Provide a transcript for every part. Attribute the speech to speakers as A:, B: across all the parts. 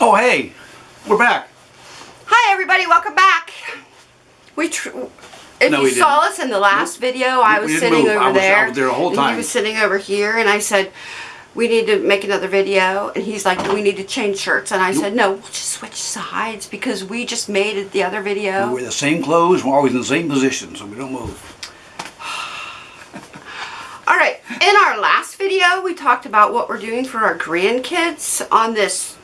A: Oh, hey, we're back.
B: Hi everybody, welcome back. We tr if
A: No,
B: you
A: we
B: saw
A: didn't.
B: us in the last video, I
A: We
B: was sitting
A: move. I
B: over
A: was- I
B: there.
A: was there the whole
B: and he was sitting over here and I said, we need to make another video. And he's like, we need to change shirts. And I said, no, we'll just switch sides because we just made it the other video.
A: We wear the same clothes, we're always in the same position, so we don't move.
B: All right, in our last video, we talked about what we're doing for our grandkids on this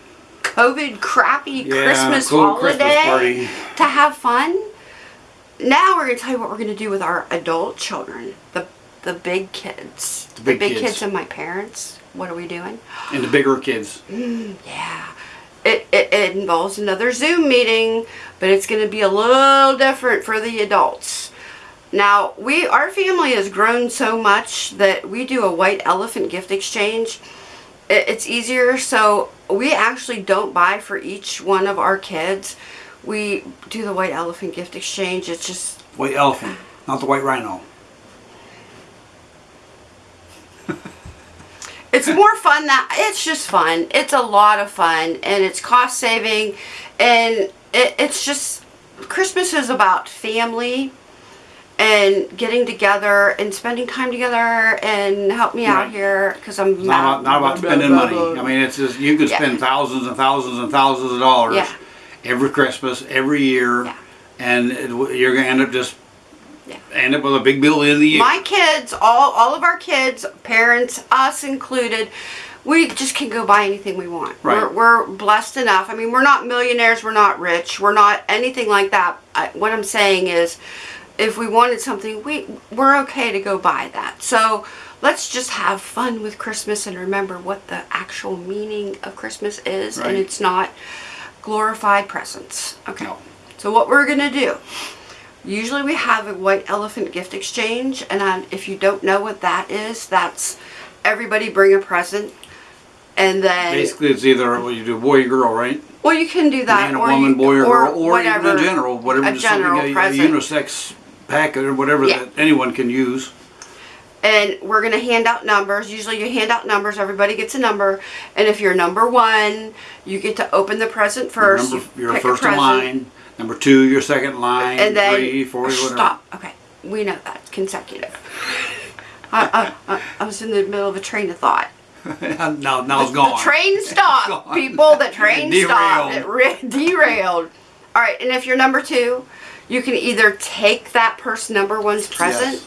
B: COVID crappy
A: Yeah,
B: Christmas
A: cool Christmas
B: holiday
A: party.
B: to have fun. Now we're going to tell you what we're going to do with our adult children, the the big kids,
A: The big kids.
B: kids and my parents. What are we doing?
A: And the bigger kids.
B: Yeah. It, it, it involves another Zoom meeting, but it's going to be a little different for the adults. Now, we our family has grown so much that we do a white elephant gift exchange. It, it's easier, so we actually don't buy for each one of our kids. We do the white elephant gift exchange. It's just
A: White elephant, not the white rhino.
B: it's more fun that it's just fun it's a lot of fun and it's cost saving and it, it's just christmas is about family and getting together and spending time together and help me out here because i'm
A: It's not about, not about spending money. I mean, it's just, you could
B: Yeah.
A: spend thousands and thousands and thousands of dollars
B: Yeah.
A: every Christmas, every year,
B: Yeah.
A: and it, you're gonna end up just,
B: Yeah.
A: end up with a big bill at the end the year.
B: my kids all all of our kids parents us included we just can go buy anything we want
A: Right.
B: we're, we're blessed enough i mean we're not millionaires we're not rich we're not anything like that I, what i'm saying is if we wanted something we we're okay to go buy that so let's just have fun with christmas and remember what the actual meaning of christmas is and it's not glorified presents okay
A: No.
B: so what we're gonna do Usually we have a white elephant gift exchange, and um, if you don't know what that is, that's everybody bring a present, and then
A: Basically, it's either, well, you do boy or girl, right?
B: well you can do that
A: Man or
B: or
A: woman,
B: you,
A: boy or girl, or
B: whatever,
A: even in general, whatever,
B: a general
A: a, a
B: present.
A: unisex packet or whatever
B: Yeah.
A: that anyone can use.
B: and we're gonna hand out numbers. Usually you hand out numbers. Everybody gets a number, and if you're number one, you get to open the present first.
A: Number,
B: you
A: you're first in line. Number two, you're second line.
B: and then
A: three, four, whatever.
B: stop. Okay, we know that consecutive. I, I, I, I was in the middle of a train of thought.
A: now, now it's gone.
B: The train stopped, people. The train stopped. It
A: derailed.
B: All right, and if you're number two, you can either take that person number one's present,
A: Yes.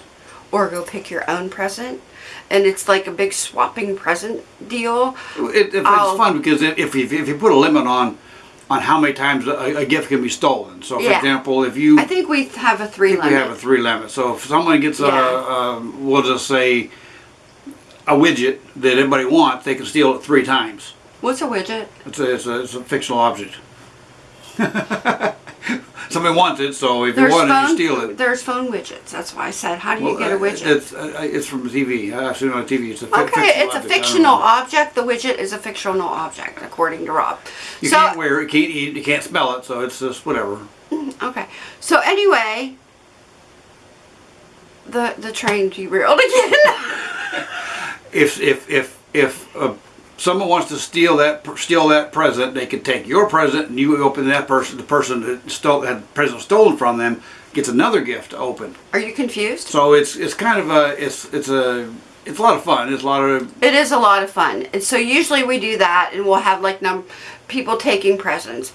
B: or go pick your own present, and it's like a big swapping present deal.
A: It,
B: I'll-
A: it's fun because if, if, you, if you put a limit on on how many times a, a gift can be stolen. So, for
B: Yeah.
A: example, if you
B: I think we have a three limit.
A: we have a three limit. So if someone gets a,
B: Yeah.
A: um, we'll just say a widget that everybody wants, they can steal it three times.
B: What's a widget?
A: It's a, it's a, it's a fictional object. Somebody wants it, so if you want it, you steal it.
B: There's phone widgets. That's why I said, how do you
A: Well,
B: get a
A: uh,
B: widget?
A: It's, uh, it's from TV. I've seen it on TV. It's a
B: Okay,
A: fictional
B: it's a
A: object.
B: Fictional object. The widget is a fictional object, according to Rob.
A: You
B: so,
A: can't wear it, you can't eat it, you can't smell it, so it's just whatever.
B: Okay. So anyway, the the train derailed again.
A: If if if if uh, someone wants to steal that steal that present, they can take your present and you open that person. The person that stole had the present stolen from them gets another gift to open.
B: Are you confused?
A: So it's it's kind of a it's it's a it's a lot of fun. It's a lot of
B: It is a lot of fun. And so usually we do that and we'll have like num people taking presents.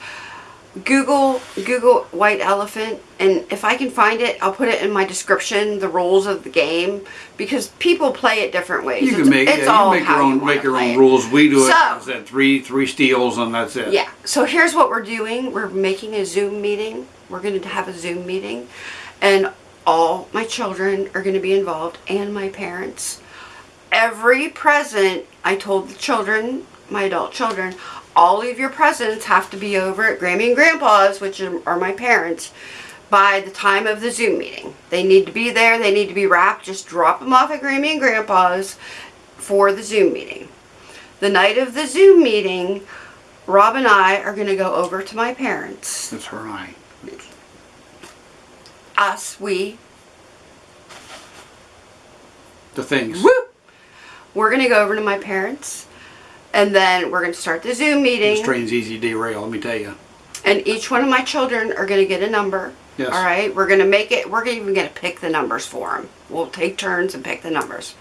B: Google Google white elephant and if I can find it, I'll put it in my description, the rules of the game because people play it different ways.
A: you
B: It's-
A: can make
B: it's
A: yeah, you
B: all
A: can make your own
B: you
A: make your own
B: it.
A: rules. We do it.
B: So-
A: said three three steals and that's it.
B: Yeah. So here's what we're doing. We're making a Zoom meeting. We're going to have a Zoom meeting, and all my children are going to be involved and my parents. Every present, I told the children, my adult children, all of your presents have to be over at Grammy and Grandpa's, which are my parents, by the time of the Zoom meeting. They need to be there. They need to be wrapped. Just drop them off at Grammy and Grandpa's for the Zoom meeting. The night of the Zoom meeting, Rob and I are going to go over to my parents.
A: That's I.
B: Us, we.
A: The things.
B: Whoop! We're going to go over to my parents And then we're going to start the Zoom meeting.
A: This train's easy to derail, let me tell you.
B: And each one of my children are going to get a number.
A: Yes.
B: All right. We're going to make it, we're even going to pick the numbers for them. We'll take turns and pick the numbers.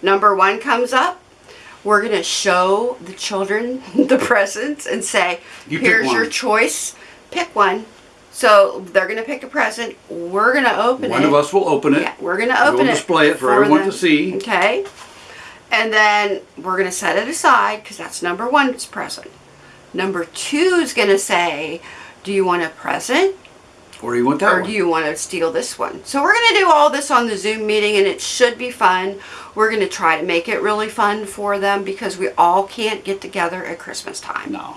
B: Number one comes up. We're going to show the children the presents and say,
A: You
B: here's your choice. Pick one. So they're going to pick a present. We're going to open
A: One
B: it.
A: One of us will open it.
B: Yeah, we're gonna open it.
A: We'll display it for everyone
B: them.
A: to see.
B: Okay. And then we're gonna set it aside because that's number one's present. Number two is gonna say, do you want a present
A: Or do you want that
B: or
A: one?
B: do you want to steal this one? So we're gonna do all this on the Zoom meeting and it should be fun. We're gonna try to make it really fun for them because we all can't get together at Christmas time.
A: No.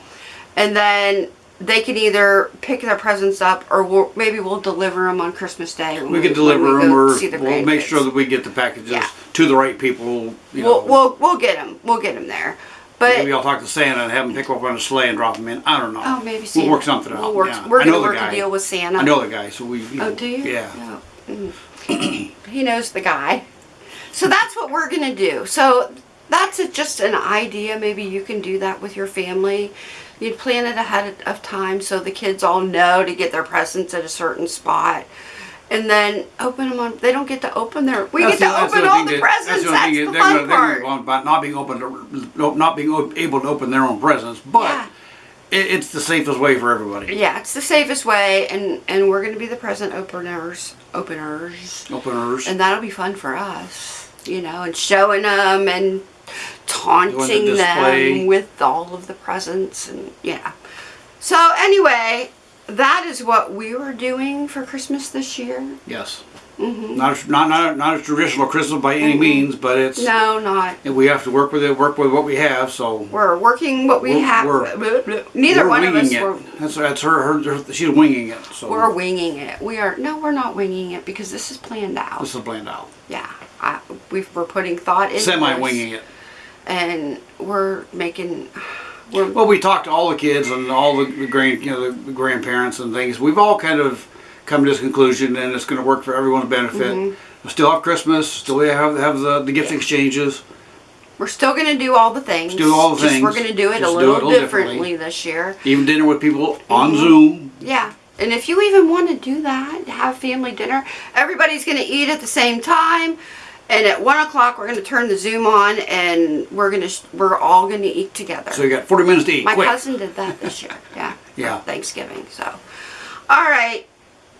B: And then they can either pick their presents up or we'll, maybe we'll deliver them on Christmas Day. when
A: We can deliver
B: we
A: them or
B: see the
A: we'll make sure that we get the packages
B: Yeah.
A: to the right people.
B: We'll, we'll we'll get them. We'll get them there. But
A: Maybe I'll talk to Santa and have him pick up on a sleigh and drop them in. I don't know.
B: oh, maybe Santa.
A: We'll work something out.
B: We'll work,
A: yeah.
B: We're gonna work a deal with Santa.
A: I know the guy, so we. You
B: Oh, do you?
A: Yeah.
B: Oh, mm. he knows the guy. So that's what we're gonna do. So that's a, just an idea. Maybe you can do that with your family. You'd plan it ahead of time so the kids all know to get their presents at a certain spot. And then open them on. They don't get to open their. We
A: That's
B: get to
A: the- that's
B: open
A: the
B: all the
A: that-
B: presents.
A: That's the
B: That's, the
A: they're
B: fun
A: gonna, they're
B: part.
A: gonna about not being open to, not being able to open their own presents, but
B: Yeah.
A: it, it's the safest way for everybody.
B: Yeah, it's the safest way, and and we're gonna be the present openers, openers,
A: Openers.
B: and that'll be fun for us, you know, and showing them and taunting them with all of the presents, and yeah. So anyway, that is what we were doing for Christmas this year.
A: yes.
B: hmm
A: Not a, not not not a traditional Christmas by any
B: Mhm.
A: means, but it's
B: No, not.
A: and we have to work with it, work with what we have. So
B: We're working what we
A: We're-
B: have.
A: we're-
B: Neither
A: we're
B: one of us
A: winging
B: were.
A: That's that's her, her, her. She's winging it. So
B: We're winging it. We are no, we're not winging it because this is planned out.
A: this is planned out.
B: Yeah, I, we've, we're putting thought in.
A: Semi winging it.
B: And we're making. We're,
A: Well, we talked to all the kids and all the, the grand, you know, the grandparents and things. We've all kind of come to this conclusion, and it's going to work for everyone's benefit.
B: Mhm.
A: We still have Christmas. Still have have the, the gift exchanges.
B: we're still going to do all the things.
A: do all the
B: just
A: things,
B: We're going to do it a
A: do
B: little
A: it a little
B: differently.
A: differently.
B: this year.
A: Even dinner with people on
B: Mhm.
A: Zoom.
B: Yeah, and if you even want to do that, have family dinner. Everybody's going to eat at the same time. And at one o'clock, we're going to turn the Zoom on, and we're going to we're all going to eat together.
A: So you got 40 minutes to eat.
B: My
A: Quick.
B: cousin did that this year. Yeah.
A: Yeah.
B: Thanksgiving. So, all right.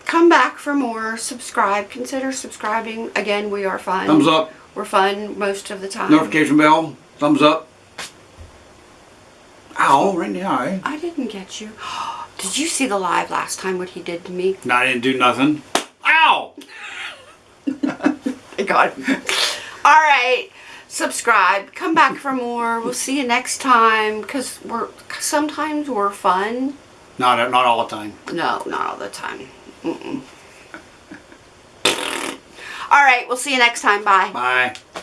B: Come back for more. Subscribe. Consider subscribing. Again, we are fun.
A: Thumbs up.
B: We're fun most of the time.
A: Notification bell. Thumbs up. Ow! Right in the eye.
B: I didn't get you. Did you see the live last time? What he did to me?
A: No, I didn't do nothing. Ow!
B: Got him. all right. Subscribe. Come back for more. We'll see you next time. Cause we're sometimes we're fun.
A: Not not all the time.
B: No, not all the time. Mm-mm. All right. We'll see you next time. Bye.
A: Bye.